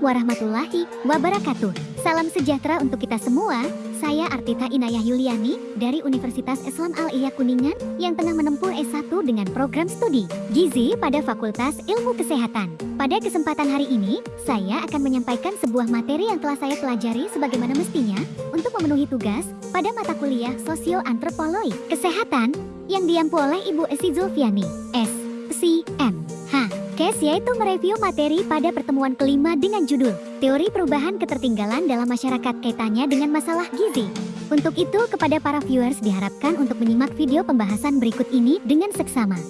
warahmatullahi wabarakatuh. Salam sejahtera untuk kita semua. Saya Artita Inayah Yuliani dari Universitas Islam Al-Ihya Kuningan yang tengah menempuh S1 dengan program studi Gizi pada Fakultas Ilmu Kesehatan. Pada kesempatan hari ini, saya akan menyampaikan sebuah materi yang telah saya pelajari sebagaimana mestinya untuk memenuhi tugas pada mata kuliah Sosio-Antropologi Kesehatan yang diampu oleh Ibu Esi Zulfiani, S. C. M. Kes yaitu mereview materi pada pertemuan kelima dengan judul Teori Perubahan Ketertinggalan dalam Masyarakat Kaitannya dengan Masalah Gizi. Untuk itu, kepada para viewers diharapkan untuk menyimak video pembahasan berikut ini dengan seksama.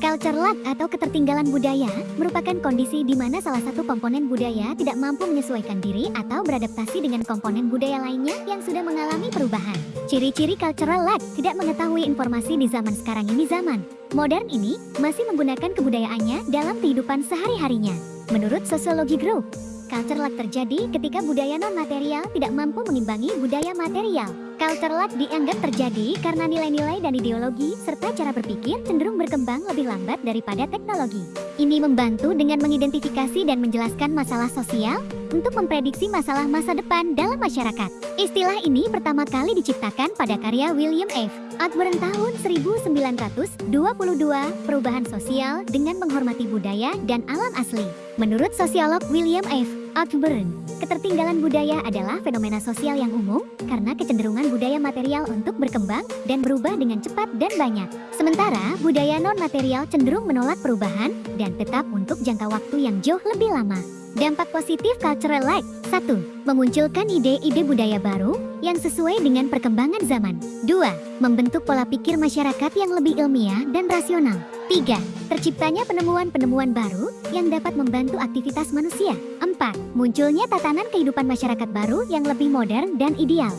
Culture lag atau ketertinggalan budaya merupakan kondisi di mana salah satu komponen budaya tidak mampu menyesuaikan diri atau beradaptasi dengan komponen budaya lainnya yang sudah mengalami perubahan. Ciri-ciri cultural lag tidak mengetahui informasi di zaman sekarang ini zaman. Modern ini masih menggunakan kebudayaannya dalam kehidupan sehari-harinya. Menurut Sosiologi Group, culture lag terjadi ketika budaya non-material tidak mampu mengimbangi budaya material. Culture lag dianggap terjadi karena nilai-nilai dan ideologi serta cara berpikir cenderung berkembang lebih lambat daripada teknologi. Ini membantu dengan mengidentifikasi dan menjelaskan masalah sosial untuk memprediksi masalah masa depan dalam masyarakat. Istilah ini pertama kali diciptakan pada karya William F. Atburn tahun 1922, Perubahan Sosial dengan Menghormati Budaya dan Alam Asli. Menurut sosiolog William F. Atburn, ketertinggalan budaya adalah fenomena sosial yang umum karena kecenderungan budaya material untuk berkembang dan berubah dengan cepat dan banyak. Sementara budaya non-material cenderung menolak perubahan dan tetap untuk jangka waktu yang jauh lebih lama. Dampak positif cultural lag 1. Memunculkan ide-ide budaya baru yang sesuai dengan perkembangan zaman 2. Membentuk pola pikir masyarakat yang lebih ilmiah dan rasional 3. Terciptanya penemuan-penemuan baru yang dapat membantu aktivitas manusia 4. Munculnya tatanan kehidupan masyarakat baru yang lebih modern dan ideal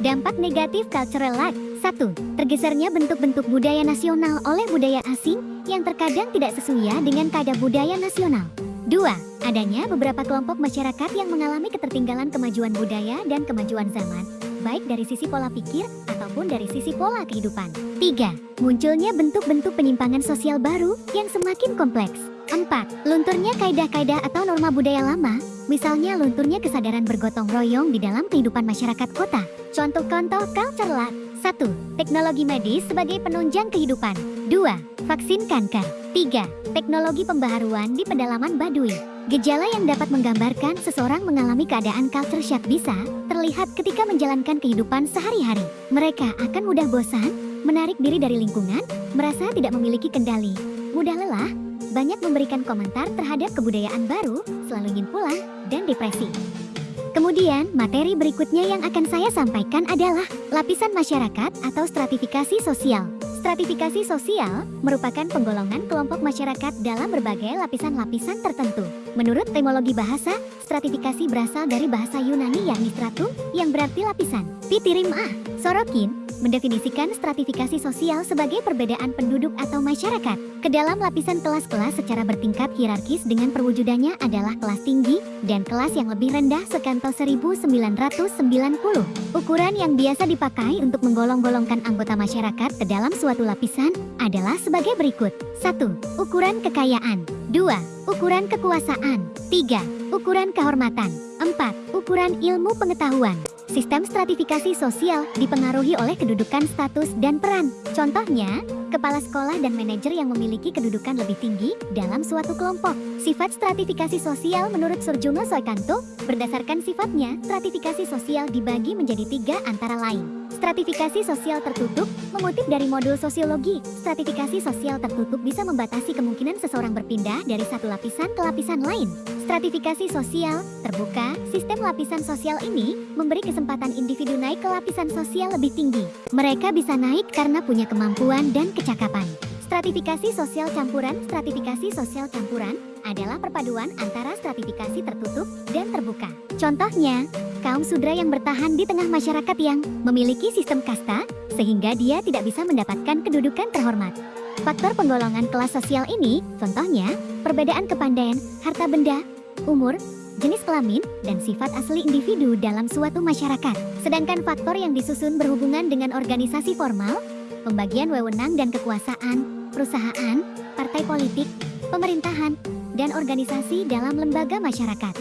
Dampak negatif cultural lag 1. Tergesernya bentuk-bentuk budaya nasional oleh budaya asing yang terkadang tidak sesuai dengan kadar budaya nasional 2. Adanya beberapa kelompok masyarakat yang mengalami ketertinggalan kemajuan budaya dan kemajuan zaman, baik dari sisi pola pikir ataupun dari sisi pola kehidupan. 3. Munculnya bentuk-bentuk penyimpangan sosial baru yang semakin kompleks. 4. Lunturnya kaidah-kaidah atau norma budaya lama, misalnya lunturnya kesadaran bergotong royong di dalam kehidupan masyarakat kota. Contoh-contoh culture lag. 1. Teknologi medis sebagai penunjang kehidupan. 2. Vaksin kanker. 3. Teknologi pembaharuan di pedalaman Baduy. Gejala yang dapat menggambarkan seseorang mengalami keadaan culture shock bisa terlihat ketika menjalankan kehidupan sehari-hari. Mereka akan mudah bosan, menarik diri dari lingkungan, merasa tidak memiliki kendali, mudah lelah, banyak memberikan komentar terhadap kebudayaan baru, selalu ingin pulang, dan depresi. Kemudian, materi berikutnya yang akan saya sampaikan adalah lapisan masyarakat atau stratifikasi sosial. Stratifikasi sosial merupakan penggolongan kelompok masyarakat dalam berbagai lapisan-lapisan tertentu. Menurut etimologi bahasa, stratifikasi berasal dari bahasa Yunani yakni stratum yang berarti lapisan. Pitirim A. Sorokin mendefinisikan stratifikasi sosial sebagai perbedaan penduduk atau masyarakat ke dalam lapisan kelas-kelas secara bertingkat hierarkis dengan perwujudannya adalah kelas tinggi dan kelas yang lebih rendah sekanto 1990. Ukuran yang biasa dipakai untuk menggolong-golongkan anggota masyarakat ke dalam suatu lapisan adalah sebagai berikut. 1. Ukuran kekayaan 2. Ukuran kekuasaan 3. Ukuran kehormatan 4. Ukuran ilmu pengetahuan Sistem stratifikasi sosial dipengaruhi oleh kedudukan status dan peran. Contohnya, kepala sekolah dan manajer yang memiliki kedudukan lebih tinggi dalam suatu kelompok. Sifat stratifikasi sosial menurut Surjono Soekanto, berdasarkan sifatnya, stratifikasi sosial dibagi menjadi tiga antara lain. Stratifikasi sosial tertutup, mengutip dari modul sosiologi, stratifikasi sosial tertutup bisa membatasi kemungkinan seseorang berpindah dari satu lapisan ke lapisan lain. Stratifikasi sosial terbuka, sistem lapisan sosial ini memberi kesempatan individu naik ke lapisan sosial lebih tinggi. Mereka bisa naik karena punya kemampuan dan kecakapan. Stratifikasi sosial campuran Stratifikasi sosial campuran adalah perpaduan antara stratifikasi tertutup dan terbuka. Contohnya, kaum sudra yang bertahan di tengah masyarakat yang memiliki sistem kasta, sehingga dia tidak bisa mendapatkan kedudukan terhormat. Faktor penggolongan kelas sosial ini, contohnya, perbedaan kepandaian, harta benda, umur, jenis kelamin, dan sifat asli individu dalam suatu masyarakat. Sedangkan faktor yang disusun berhubungan dengan organisasi formal, pembagian wewenang dan kekuasaan, perusahaan, partai politik, pemerintahan, dan organisasi dalam lembaga masyarakat.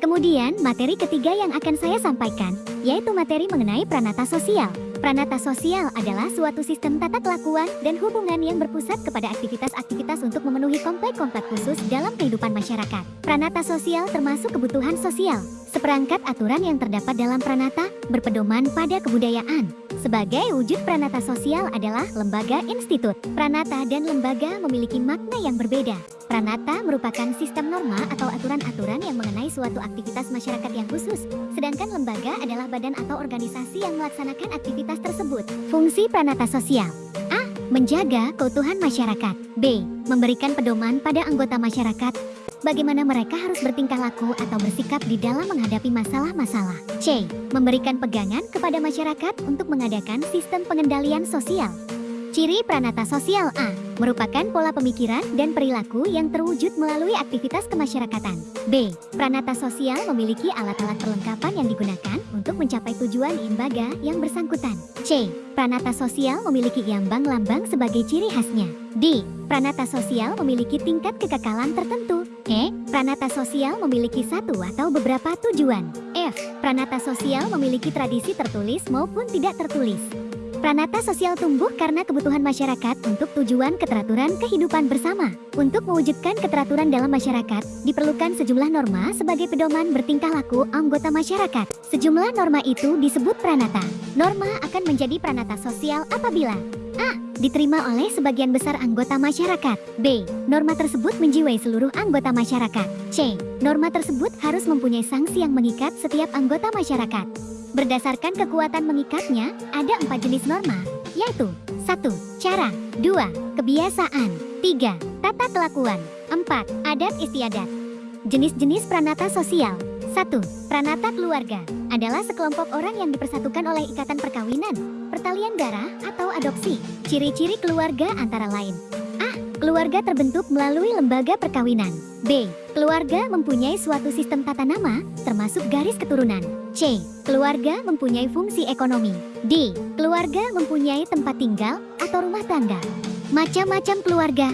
Kemudian, materi ketiga yang akan saya sampaikan, yaitu materi mengenai pranata sosial. Pranata sosial adalah suatu sistem tata kelakuan dan hubungan yang berpusat kepada aktivitas-aktivitas untuk memenuhi komplek-komplek khusus dalam kehidupan masyarakat. Pranata sosial termasuk kebutuhan sosial, seperangkat aturan yang terdapat dalam pranata berpedoman pada kebudayaan. Sebagai wujud pranata sosial adalah lembaga institut. Pranata dan lembaga memiliki makna yang berbeda. Pranata merupakan sistem norma atau aturan-aturan yang mengenai suatu aktivitas masyarakat yang khusus, sedangkan lembaga adalah badan atau organisasi yang melaksanakan aktivitas tersebut. Fungsi pranata sosial A. Menjaga keutuhan masyarakat B. Memberikan pedoman pada anggota masyarakat bagaimana mereka harus bertingkah laku atau bersikap di dalam menghadapi masalah-masalah. C. Memberikan pegangan kepada masyarakat untuk mengadakan sistem pengendalian sosial. Ciri pranata sosial A merupakan pola pemikiran dan perilaku yang terwujud melalui aktivitas kemasyarakatan. B. Pranata sosial memiliki alat-alat perlengkapan yang digunakan untuk mencapai tujuan lembaga yang bersangkutan. C. Pranata sosial memiliki lambang-lambang sebagai ciri khasnya. D. Pranata sosial memiliki tingkat kekekalan tertentu. E. Pranata sosial memiliki satu atau beberapa tujuan. F. Pranata sosial memiliki tradisi tertulis maupun tidak tertulis. Pranata sosial tumbuh karena kebutuhan masyarakat untuk tujuan keteraturan kehidupan bersama. Untuk mewujudkan keteraturan dalam masyarakat, diperlukan sejumlah norma sebagai pedoman bertingkah laku anggota masyarakat. Sejumlah norma itu disebut pranata. Norma akan menjadi pranata sosial apabila A. Diterima oleh sebagian besar anggota masyarakat B. Norma tersebut menjiwai seluruh anggota masyarakat C. Norma tersebut harus mempunyai sanksi yang mengikat setiap anggota masyarakat Berdasarkan kekuatan mengikatnya, ada empat jenis norma, yaitu 1. Cara 2. Kebiasaan 3. Tata kelakuan 4. Adat istiadat Jenis-jenis pranata sosial 1. Pranata keluarga adalah sekelompok orang yang dipersatukan oleh ikatan perkawinan, pertalian darah, atau adopsi. Ciri-ciri keluarga antara lain A. Keluarga terbentuk melalui lembaga perkawinan B. Keluarga mempunyai suatu sistem tata nama, termasuk garis keturunan C. Keluarga mempunyai fungsi ekonomi. D. Keluarga mempunyai tempat tinggal atau rumah tangga. Macam-macam keluarga.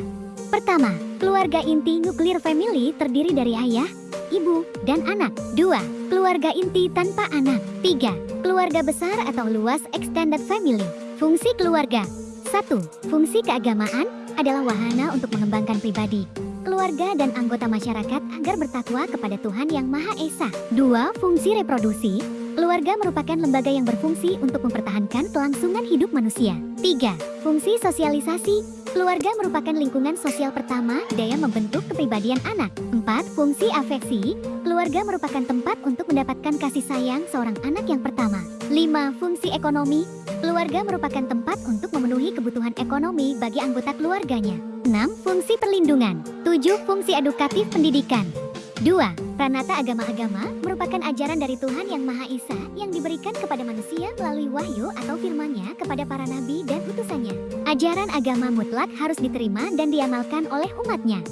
Pertama, keluarga inti nuklir family terdiri dari ayah, ibu, dan anak. Dua, keluarga inti tanpa anak. Tiga, keluarga besar atau luas extended family. Fungsi keluarga. Satu, fungsi keagamaan adalah wahana untuk mengembangkan pribadi, keluarga dan anggota masyarakat agar bertakwa kepada Tuhan Yang Maha Esa. Dua, fungsi reproduksi. Keluarga merupakan lembaga yang berfungsi untuk mempertahankan kelangsungan hidup manusia. Tiga, fungsi sosialisasi. Keluarga merupakan lingkungan sosial pertama daya membentuk kepribadian anak. Empat, fungsi afeksi. Keluarga merupakan tempat untuk mendapatkan kasih sayang seorang anak yang pertama. Lima, fungsi ekonomi. Keluarga merupakan tempat untuk memenuhi kebutuhan ekonomi bagi anggota keluarganya. 6. Fungsi perlindungan 7. Fungsi edukatif pendidikan 2. Pranata agama-agama merupakan ajaran dari Tuhan Yang Maha Esa yang diberikan kepada manusia melalui wahyu atau firman-Nya kepada para nabi dan utusannya. Ajaran agama mutlak harus diterima dan diamalkan oleh umatnya.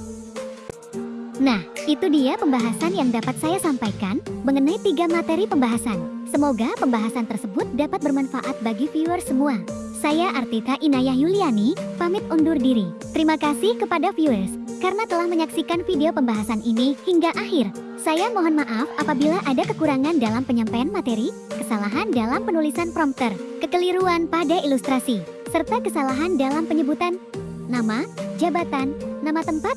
Nah, itu dia pembahasan yang dapat saya sampaikan mengenai tiga materi pembahasan. Semoga pembahasan tersebut dapat bermanfaat bagi viewer semua. Saya Artita Inayah Yuliani, pamit undur diri. Terima kasih kepada viewers, karena telah menyaksikan video pembahasan ini hingga akhir. Saya mohon maaf apabila ada kekurangan dalam penyampaian materi, kesalahan dalam penulisan prompter, kekeliruan pada ilustrasi, serta kesalahan dalam penyebutan nama, jabatan, nama tempat,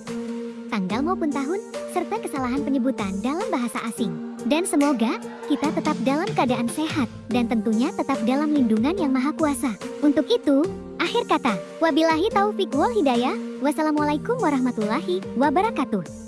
tanggal maupun tahun, serta kesalahan penyebutan dalam bahasa asing. Dan semoga kita tetap dalam keadaan sehat dan tentunya tetap dalam lindungan yang maha kuasa. Untuk itu, akhir kata, wabillahi taufik wal hidayah, wassalamualaikum warahmatullahi wabarakatuh.